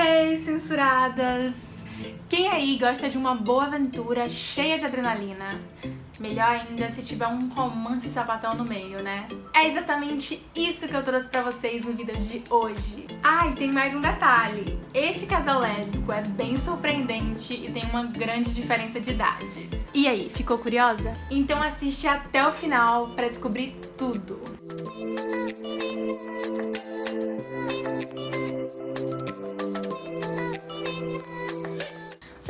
Hey, censuradas! Quem aí gosta de uma boa aventura cheia de adrenalina? Melhor ainda se tiver um romance sapatão no meio, né? É exatamente isso que eu trouxe pra vocês no vídeo de hoje. Ah, e tem mais um detalhe. Este casal lésbico é bem surpreendente e tem uma grande diferença de idade. E aí, ficou curiosa? Então assiste até o final pra descobrir tudo.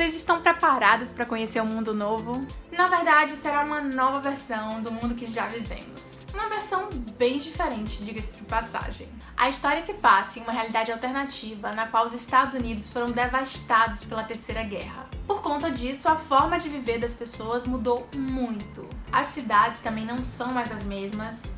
Vocês estão preparados para conhecer um mundo novo? Na verdade, será uma nova versão do mundo que já vivemos. Uma versão bem diferente, diga-se de passagem. A história se passa em uma realidade alternativa na qual os Estados Unidos foram devastados pela Terceira Guerra. Por conta disso, a forma de viver das pessoas mudou muito. As cidades também não são mais as mesmas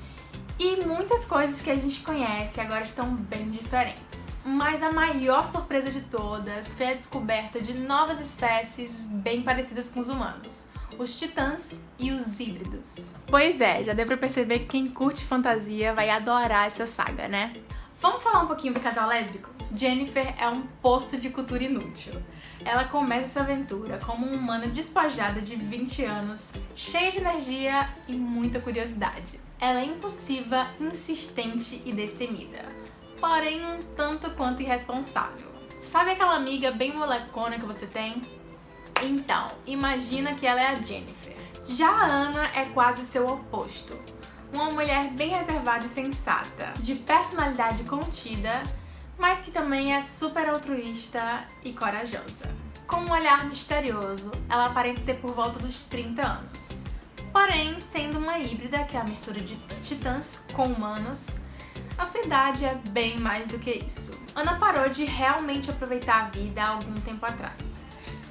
e muitas coisas que a gente conhece agora estão bem diferentes. Mas a maior surpresa de todas foi a descoberta de novas espécies bem parecidas com os humanos. Os titãs e os híbridos. Pois é, já deu pra perceber que quem curte fantasia vai adorar essa saga, né? Vamos falar um pouquinho do casal lésbico? Jennifer é um poço de cultura inútil. Ela começa essa aventura como uma humana despojada de 20 anos, cheia de energia e muita curiosidade. Ela é impulsiva, insistente e destemida, porém um tanto quanto irresponsável. Sabe aquela amiga bem molecona que você tem? Então, imagina que ela é a Jennifer. Já a Ana é quase o seu oposto. Uma mulher bem reservada e sensata, de personalidade contida, mas que também é super altruísta e corajosa. Com um olhar misterioso, ela aparenta ter por volta dos 30 anos. Porém, sendo uma híbrida, que é a mistura de titãs com humanos, a sua idade é bem mais do que isso. Ana parou de realmente aproveitar a vida há algum tempo atrás.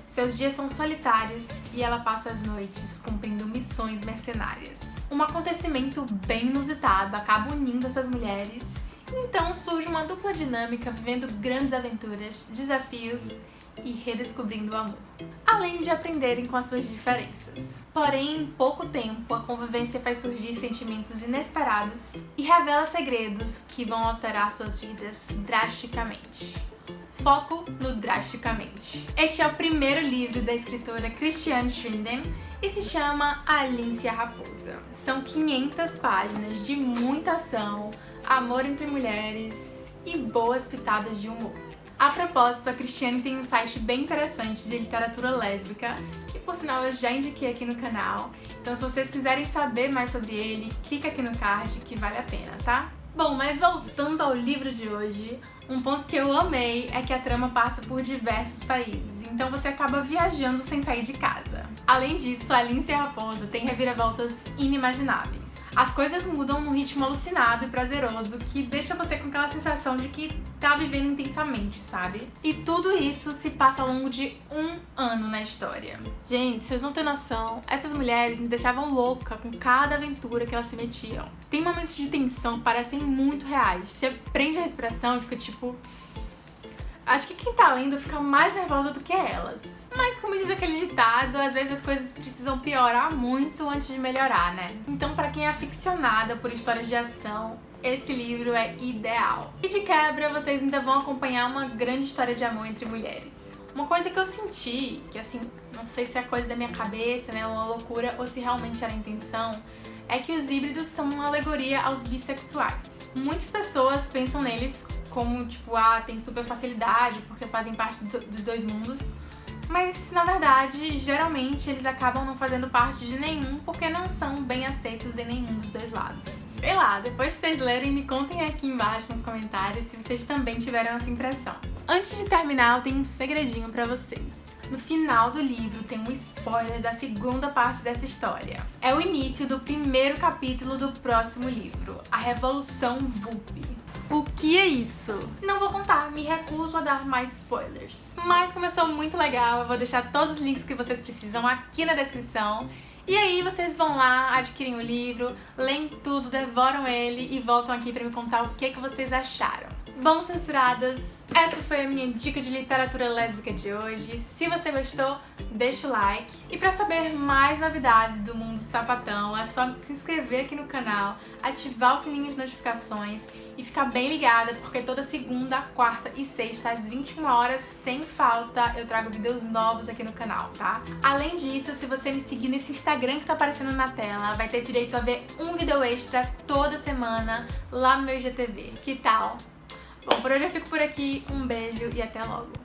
Seus dias são solitários e ela passa as noites cumprindo missões mercenárias. Um acontecimento bem inusitado acaba unindo essas mulheres, então surge uma dupla dinâmica vivendo grandes aventuras, desafios e redescobrindo o amor, além de aprenderem com as suas diferenças. Porém, em pouco tempo, a convivência faz surgir sentimentos inesperados e revela segredos que vão alterar suas vidas drasticamente. Foco no drasticamente. Este é o primeiro livro da escritora Christiane Schwinden e se chama Alice a Raposa. São 500 páginas de muita ação, amor entre mulheres e boas pitadas de humor. A propósito, a Cristiane tem um site bem interessante de literatura lésbica, que por sinal eu já indiquei aqui no canal. Então se vocês quiserem saber mais sobre ele, clica aqui no card que vale a pena, tá? Bom, mas voltando ao livro de hoje, um ponto que eu amei é que a trama passa por diversos países, então você acaba viajando sem sair de casa. Além disso, a Lindsay Raposa tem reviravoltas inimagináveis. As coisas mudam num ritmo alucinado e prazeroso que deixa você com aquela sensação de que tá vivendo intensamente, sabe? E tudo isso se passa ao longo de um ano na história. Gente, vocês não têm noção, essas mulheres me deixavam louca com cada aventura que elas se metiam. Tem momentos de tensão que parecem muito reais. Você prende a respiração e fica tipo... Acho que quem tá lendo fica mais nervosa do que elas. Mas como diz aquele ditado, às vezes as coisas precisam piorar muito antes de melhorar, né? Então pra quem é aficionada por histórias de ação, esse livro é ideal. E de quebra, vocês ainda vão acompanhar uma grande história de amor entre mulheres. Uma coisa que eu senti, que assim, não sei se é coisa da minha cabeça, né, uma loucura, ou se realmente era a intenção, é que os híbridos são uma alegoria aos bissexuais. Muitas pessoas pensam neles como, tipo, ah, tem super facilidade porque fazem parte do, dos dois mundos, mas na verdade, geralmente eles acabam não fazendo parte de nenhum porque não são bem aceitos em nenhum dos dois lados. Sei lá, depois que vocês lerem, me contem aqui embaixo nos comentários se vocês também tiveram essa impressão. Antes de terminar, eu tenho um segredinho pra vocês. No final do livro tem um spoiler da segunda parte dessa história. É o início do primeiro capítulo do próximo livro, A Revolução VUP. O que é isso? Não vou contar, me recuso a dar mais spoilers. Mas começou muito legal, eu vou deixar todos os links que vocês precisam aqui na descrição. E aí vocês vão lá, adquirem o livro, leem tudo, devoram ele e voltam aqui pra me contar o que, que vocês acharam. Vamos censuradas! Essa foi a minha dica de literatura lésbica de hoje. Se você gostou, deixa o like. E pra saber mais novidades do mundo sapatão, é só se inscrever aqui no canal, ativar o sininho de notificações e ficar bem ligada, porque toda segunda, quarta e sexta, às 21 horas, sem falta, eu trago vídeos novos aqui no canal, tá? Além disso, se você me seguir nesse Instagram que tá aparecendo na tela, vai ter direito a ver um vídeo extra toda semana lá no meu IGTV. Que tal? Bom, por hoje eu fico por aqui. Um beijo e até logo.